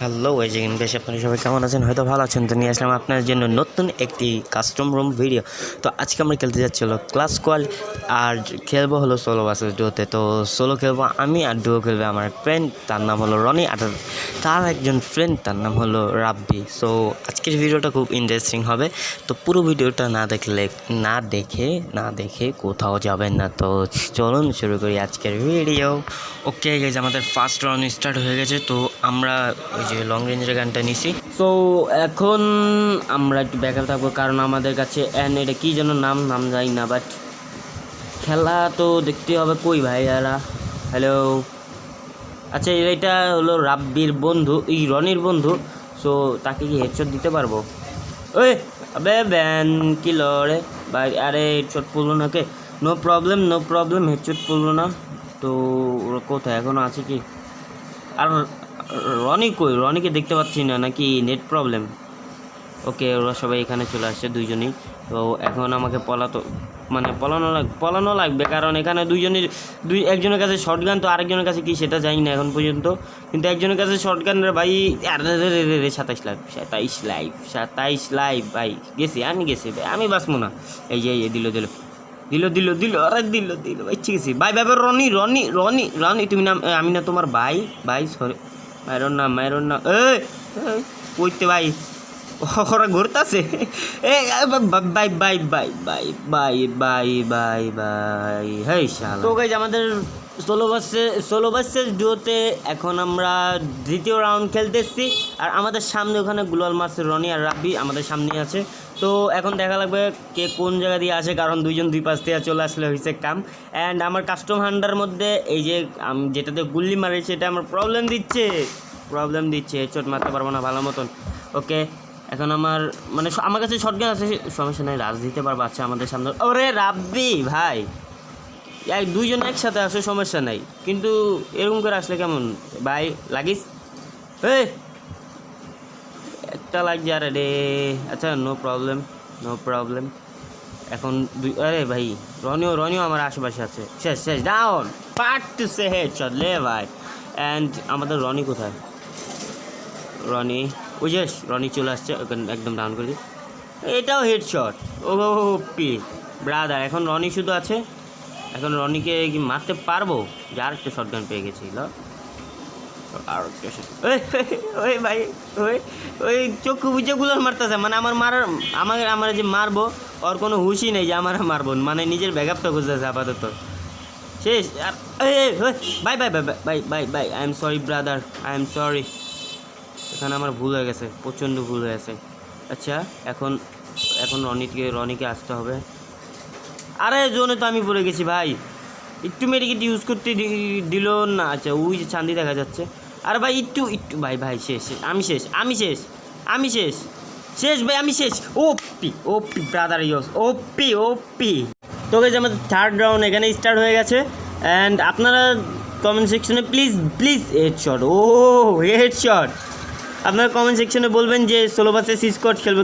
Hello এই বেশ আপনারা সবাই কেমন আছেন? হয়তো ভালো আছেন। তো নিয়ে আসলাম আপনার জন্য নতুন একটি কাস্টম রুম ভিডিও তো আজকে আমরা খেলতে যাচ্ছি হলো ক্লাস কোয়াল আর খেলব হলো সোলো বাসেস ডুয়োতে তো। সোলো খেলব আমি আর ডুয়ো খেলবে আমার ফ্রেন্ড তার নাম হলো রনি আর তার একজন ফ্রেন্ড তার নাম হলো রাব্বি সো আজকের ভিডিওটা খুব ইন্টারেস্টিং হবে। তো পুরো ভিডিওটা না দেখলে, না দেখে না দেখে কোথাও যাবেন না। তো চলুন শুরু করি আজকের ভিডিও ওকে গেছে আমাদের ফার্স্ট রাউন্ড স্টার্ট হয়ে গেছে। তো আমরা ওই যে লং রেঞ্জের গানটা নিছি। সো এখন আমরা একটু ব্যাকআপ থাকব, কারণ আমাদের কাছে অ্যান এটা কী যেন নাম নাম যাই না বাট খেলা তো দেখতে হবে কই ভাই এরা হ্যালো আচ্ছা এটা হলো রাব্বির বন্ধু, এই রনির বন্ধু। সো তাকে কি হেডশট দিতে পারব? ওই, আবে ব্যান, কি লড়ে? ভাই, আরে হেডশট পড়ল না কে? No problem no problem headshot পড়ল না। তো, ওরা কোথায়? এখনও আছে কি? আর রনি কই? রনিকে দেখতে পাচ্ছি না নাকি নেট প্রবলেম ওকে ওরা সবাই এখানে চলে আসছে দুইজনেই। তো এখন আমাকে পলাতো মানে পলানো পলানো লাগবে কারণ এখানে দুইজনের দুই একজনের কাছে শর্ট গান তো আরেকজনের কাছে কি সেটা জানি না এখন পর্যন্ত। কিন্তু একজনের কাছে শর্ট গান রে ভাই রে সাতাইশ লাইভ সাতাইশ লাইভ সাতাইশ লাইভ ভাই গেছি আমি গেছি ভাই আমি বাঁচবো না। এই যে এই দিল দিল দিল দিল দিল আরে দিল দিল ভাই ঠিক আছে ভাই ভাই, রনি রনি রনি রনি তুমি নাম আমি না তোমার ভাই ভাই সরি মায়ের না মাইরন না এ কইতে ভাই ওরা ঘুরতাছে এ bye bye bye bye bye bye bye bye hey শালা তো গাইজ আমাদের ষোলো বাসে ষোলো বাসের ডুয়োতে এখন আমরা দ্বিতীয় রাউন্ড খেলতেছি। আর আমাদের সামনে ওখানে গুলাল মাসের রনি আর রাব্বি আমাদের সামনেই আছে। তো এখন দেখা লাগবে কে কোন জায়গা দিয়ে আসে, কারণ দুইজন দুই পাশ থেকে চলে আসলে হয়েছে কাম। অ্যান্ড আমার কাস্টম হান্ডার মধ্যে এই যে আম- যেটাতে গুল্লি মারে সেটা আমার প্রবলেম দিচ্ছে। প্রবলেম দিচ্ছে, চোট মারতে পারব না ভালো মতন। ওকে এখন আমার মানে আমার কাছে শর্টগান আছে, সমস্যা নাই, রাজ দিতে পারব আচ্ছা আমাদের সামনে। ওরে রাব্বি, ভাই। এই দুইজন একসাথে আসে সমস্যা নাই। কিন্তু এরকম করে আসলে কেমন? ভাই, লাগিস? একটা লাগছে, আরে রে। আচ্ছা নো প্রবলেম নো প্রবলেম এখন দুই আরে ভাই, রনিও রনিও আমার আশেপাশে আছে। শেষ শেষ ডাউন পার্ট টু সে হেড শট লে ভাই। অ্যান্ড আমাদের রনি কোথায়? রনি, ওই যে, রনি চলে আসছে একদম ডাউন করে দিই। এটাও হেডশট ও পি ব্রাদার এখন রনি শুধু আছে? এখন রনিকে কি মারতে পারব? যে আর একটা শর্ট গান পেয়ে গেছি ল আর ওই, ভাই ওই ওই চক্ষু বুঝে গুলোর মারতেছে। মানে আমার মারার আমার আমার যে মারবো ওর কোনো হুশই নেই যে আমার মারবো। মানে নিজের ব্যাকআপটা খুঁজতেছে আপাতত। শেষ আর bye bye bye bye bye bye I am sorry brother I am sorry এখানে আমার ভুল হয়ে গেছে প্রচণ্ড ভুল হয়ে গেছে। আচ্ছা এখন এখন রনিকে রনিকে আসতে হবে। আরে জোনে তো আমি পড়ে গেছি ভাই। একটু মেডিকেট ইউজ করতে দিল না। আচ্ছা যে চান্দি দেখা যাচ্ছে। আর ভাই, একটু একটু, ভাই ভাই, শেষ শেষ, আমি শেষ আমি শেষ আমি শেষ শেষ ভাই, আমি শেষ। OP OP brother yes OP OP. তো গেছে আমাদের থার্ড রাউন্ড এখানে স্টার্ট হয়ে গেছে। অ্যান্ড আপনারা কমেন্ট সেকশনে প্লিজ প্লিজ হেড শট ও হেড শট আপনারা কমেন্ট সেকশনে বলবেন যে ষোলো ভার্সেস স্কোয়াড খেলবে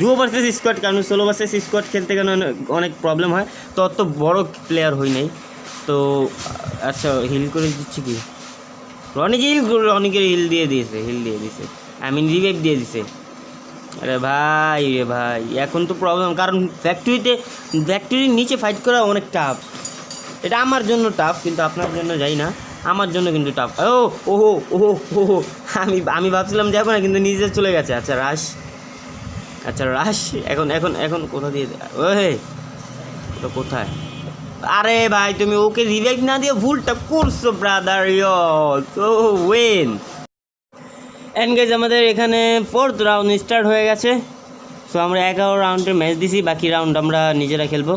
ডুও ভার্সেস স্কোয়াড কারণ ষোলো ভার্সেস স্কোয়াড খেলতে কেন অনেক- প্রবলেম হয়। তো অত বড় প্লেয়ার হই নাই। তো আচ্ছা হিল করে দিচ্ছি কি? রনি যে হিল রনিকে হিল দিয়ে দিয়েছে হিল দিয়ে দিয়েছে। আই মিন রিভাইভ দিয়ে দিছে আরে ভাই রে ভাই, এখন তো প্রবলেম কারণ ফ্যাক্টরিতে ফ্যাক্টরির নিচে ফাইট করা অনেক টাফ এটা আমার জন্য টাফ কিন্তু আপনার জন্য যাই না। আমার জন্য কিন্তু টাফ ও, ওহো ওহো ওহো, আমি আমি ভাবছিলাম যাব না কিন্তু নিজে চলে গেছে। আচ্ছা রাশ আচ্ছা রাশ এখন এখন এখন কোথা দিয়ে ওহে তো কোথায়? আরে ভাই, তুমি ওকে রিভাইভ না দিয়ে ভুলটা করছ ব্রাদার ও ওয়েন এনগেজ আমাদের এখানে ফোর্থ রাউন্ড স্টার্ট হয়ে গেছে। সো আমরা এগারো রাউন্ডের ম্যাচ দিছি, বাকি রাউন্ড আমরা নিজেরা খেলব।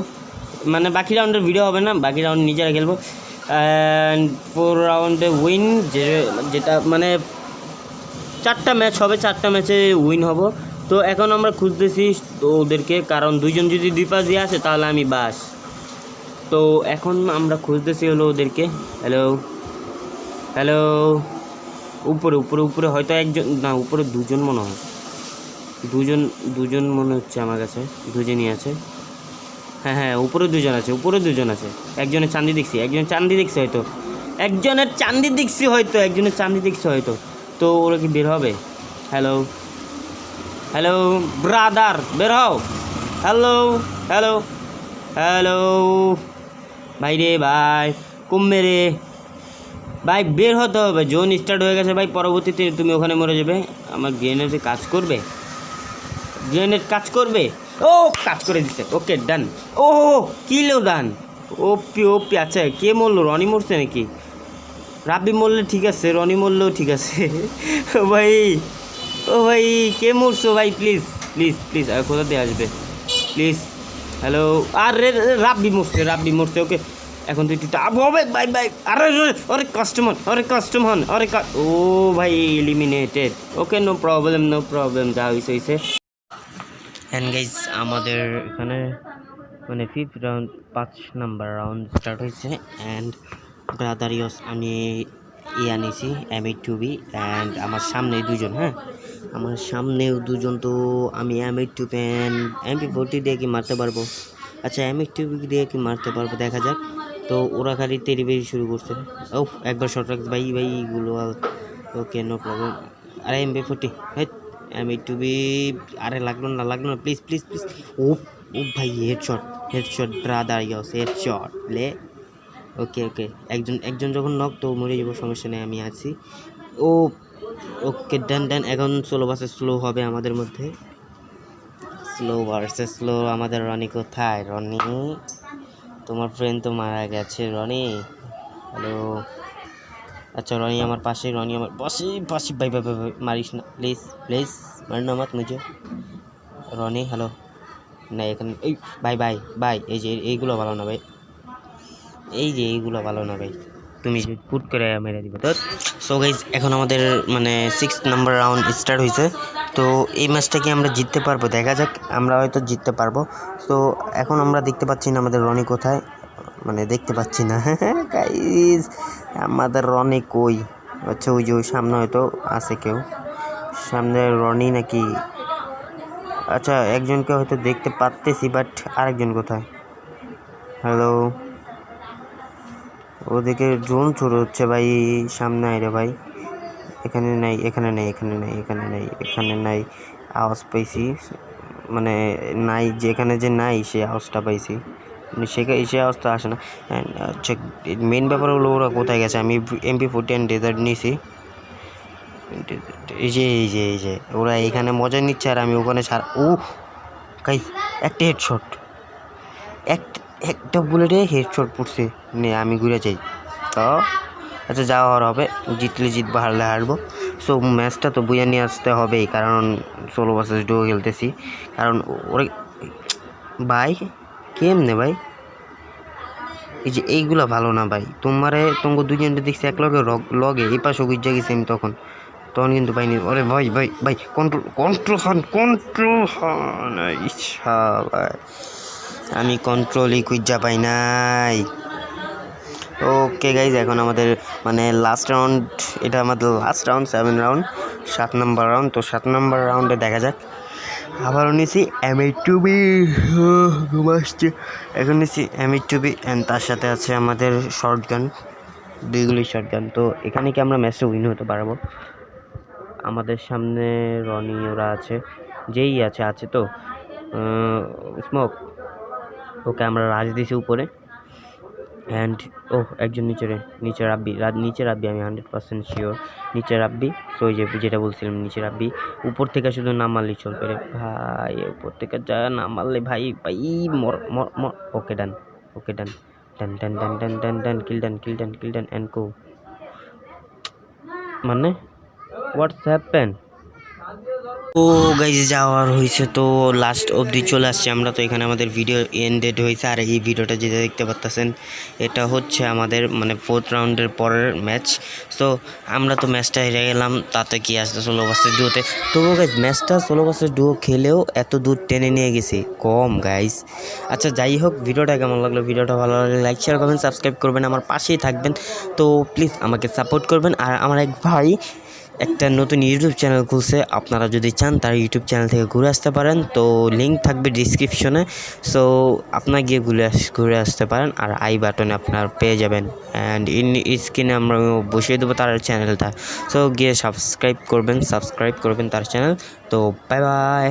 মানে বাকি রাউন্ডের ভিডিও হবে না, বাকি রাউন্ড নিজেরা খেলব। অ্যান্ড ফোর রাউন্ডে উইন যে, যেটা মানে চারটা ম্যাচ হবে, চারটা ম্যাচে উইন হব। তো এখন আমরা খুঁজতেছি ওদেরকে, কারণ দুইজন যদি দুই পাশ দিয়ে আসে, তাহলে আমি বাস। তো এখন আমরা খুঁজতেছি হলো ওদেরকে। হ্যালো হ্যালো উপরে উপরে উপরে হয়তো একজন, না, উপরে দুজন মনে হয়। দুজন দুজন মনে হচ্ছে আমার কাছে, দুজনই আছে। হ্যাঁ হ্যাঁ উপরে দুজন আছে, উপরে দুজন আছে। একজনের চান্দি দেখছি একজনের চান্দি দেখছি হয়তো। একজনের চান্দি দেখছি হয়তো, একজনের চান্দি দেখছি হয়তো। তো ওরা কি বের হবে? হ্যালো হ্যালো ব্রাদার বের হও। হ্যালো হ্যালো হ্যালো ভাই রে ভাই, কমবে রে। ভাই, বের হতে হবে। জোন স্টার্ট হয়ে গেছে ভাই, পরবর্তীতে তুমি ওখানে মরে যাবে। আমার গ্রেনেডে কাজ করবে? গ্রেনেড কাজ করবে? ও কাজ করে দিচ্ছে ওকে ডান ও কিলো ডান ওপি ওপি আচ্ছা কে মরলো? রনি মরছে নাকি? রাব্বি মরলে ঠিক আছে রনি মরলেও ঠিক আছে। ও ভাই ও ভাই কে মরছো? ভাই প্লিজ প্লিজ প্লিজ আর কোথা দিয়ে আসবে? প্লিজ হ্যালো আর রে রাব্বি মরছে রাব্বি মরছে ওকে। এখন তুই তুই হবে বাই বাই আরে রে, আরে কাস্টমার আরে কাস্টমার কা- ও ভাই eliminated okay no problem no problem যা হয়েছে হয়েছে অ্যান্ড গাইজ আমাদের এখানে মানে ফিফথ রাউন্ড পাঁচ নাম্বার রাউন্ড স্টার্ট হয়েছে। অ্যান্ড ব্রাদার ইয়স আমি ই আনিছি M eight two B and আমার সামনে দুজন হ্যাঁ? আমার সামনেও দুজন, তো আমি M eight two pan MP forty দিয়ে কি মারতে পারব? আচ্ছা এম এইট টু বি দিয়ে কি মারতে পারব, দেখা যাক। তো ওরা খালি তেরি বেরি শুরু করছে। ও একবার শর্ট রাখ ভাই ভাই গুলো ওকে নো প্রবলেম আরে MP forty M eight two B আরে লাগল না লাগল না প্লিজ প্লিজ প্লিজ ও ও ভাই headshot headshot brother yes head headshot লে। ওকে ওকে একজন একজন যখন নক তো মরে যাব, সমস্যা নেই, আমি আছি। ও ওকে ডান ডান এখন স্লো ভার্সেস স্লো হবে আমাদের মধ্যে। স্লো ভার্সেস স্লো আমাদের রনি কোথায়? রনি? তোমার ফ্রেন্ড তো মারা গেছে, রনি? হ্যালো আচ্ছা রনি আমার পাশে, রনি আমার পাশে পাশে, ভাই ভাই ভাই মারিস না প্লিজ প্লিজ মারনা মত মুঝে রনি হ্যালো না, এখানে, এই, ভাই ভাই ভাই, এই যে, এইগুলো ভালো না, ভাই। এই যে, এইগুলো ভালো না, ভাই। তুমি যে পুট করে মেরে দিবে তো সো গাইজ এখন আমাদের মানে সিক্স নাম্বার রাউন্ড স্টার্ট হয়েছে তো, এই ম্যাচটা কি আমরা জিততে পারব, দেখা যাক, আমরা হয়তো জিততে পারব। তো এখন আমরা দেখতে পাচ্ছি না আমাদের রনি কোথায়। মানে দেখতে পাচ্ছি না। গাইজ আমাদের রনি কই? আচ্ছা ওই যে ওই সামনে হয়তো আছে কেউ। সামনে রনি নাকি? আচ্ছা একজনকে হয়তো দেখতে পারতেছি বাট আরেকজন কোথায়? হ্যালো ওদিকে ড্রোন শুরু হচ্ছে ভাই, সামনে আয় ভাই। এখানে নাই, এখানে নেই এখানে নেই এখানে নেই, এখানে নাই। আওয়াজ পাইছি মানে নাই, যেখানে যে নাই সে আওয়াজটা পাইছি। সেখানে সে অবস্থা আসে না। আচ্ছা মেন ব্যাপার হলো ওরা কোথায় গেছে? আমি এমপি ফোরটি অ্যান্ড ডেজার্ট নিয়েছি এই যে এই যে এই যে, ওরা এখানে মজা নিচ্ছে আর আমি ওখানে সার ও গাইস একটা হেডশট এক একটা বুলেটে হেডশট পড়ছে। নে, আমি ঘুরে যাই। তো আচ্ছা যাওয়া হওয়ার হবে। জিতলে জিতবো, হারলে হারবো। সো ম্যাচটা তো বুঝে নিয়ে আসতে হবেই। কারণ, ষোলো বছর ডুও খেলতেছি। কারণ, ওরে, ভাই কেমনে ভাই? এই যে এইগুলা ভালো না ভাই। তোমারে তোমাকে দুজনটা দেখছি এক লগে লগে, এই পাশে গুজা গেছি আমি তখন। তখন কিন্তু পাইনি। আরে ভাই ভাই ভাই কন্ট্রোল কন্ট্রোল হন কন্ট্রোল হন ইচ্ছা ভাই। আমি কন্ট্রোলই খুঁজা পাই নাই। ওকে গাইজ এখন আমাদের মানে লাস্ট রাউন্ড এটা আমাদের লাস্ট রাউন্ড সেভেন রাউন্ড সাত নম্বর রাউন্ড তো সাত নম্বর রাউন্ডে দেখা যাক। আবারও নিছি এম এইট টু বি ঘুম আসছে। এখন নিছি M eight two B and তার সাথে আছে আমাদের শর্ট গান দুইগুলি শর্ট গান তো এখানে কি আমরা ম্যাচটা উইন হতে পারব? আমাদের সামনে রনি, ওরা আছে, যেই আছে আছে তো। স্মোক ওকে, আমরা রাজ দিছি উপরে। অ্যান্ড ও একজন নিচে নিচে রাব্বি নিচে রাব্বি আমি হান্ড্রেড পার্সেন্ট শিওর নিচে রাব্বি তো যে যেটা বলছিলাম নিচে রাব্বি উপর থেকে শুধু না মারলেই চলবে রে ভাই, উপর থেকে যা না মারলে ভাই ভাই, মর মর মর ওকে ডান ওকে ডান ডান ডান ডান ডান ডান ডান কিল ডান কিল ডান কিল ডান অ্যান্ড কো মানে হোয়াটস হ্যাপেন ও গাইজ যাওয়ার হয়েছে তো লাস্ট অবধি চলে আসছে আমরা। তো এখানে আমাদের ভিডিও এন্ডেড হয়েছে আর এই ভিডিওটা যেটা দেখতে পাচ্ছেন এটা হচ্ছে আমাদের মানে ফোর্থ রাউন্ডের পরের ম্যাচ তো আমরা তো ম্যাচটা হেরে গেলাম, তাতে কি আসছে ষোলো বাসের ডুয়োতে তবুও গাইজ ম্যাচটা ষোলো বাসের ডুয়ো খেলেও এত দূর টেনে নিয়ে গেছে। কম গাইজ আচ্ছা যাই হোক ভিডিওটা কেমন লাগল? ভিডিওটা ভালো লাগলে লাইক শেয়ার করবেন সাবস্ক্রাইব করবেন। আমার পাশেই থাকবেন। তো প্লিজ আমাকে সাপোর্ট করবেন। আর আমার এক ভাই একটা নতুন ইউটিউব চ্যানেল খুলছে। আপনারা যদি চান তার ইউটিউব চ্যানেল থেকে ঘুরে আসতে পারেন। তো লিঙ্ক থাকবে ডিসক্রিপশনে সো আপনার গিয়ে ঘুরে ঘুরে আসতে পারেন আর আই বাটনে আপনার পেয়ে যাবেন। অ্যান্ড ইন স্ক্রিনে আমরা বসিয়ে দেবো তার চ্যানেলটা সো গিয়ে সাবস্ক্রাইব করবেন সাবস্ক্রাইব করবেন তার চ্যানেল তো বাই বাই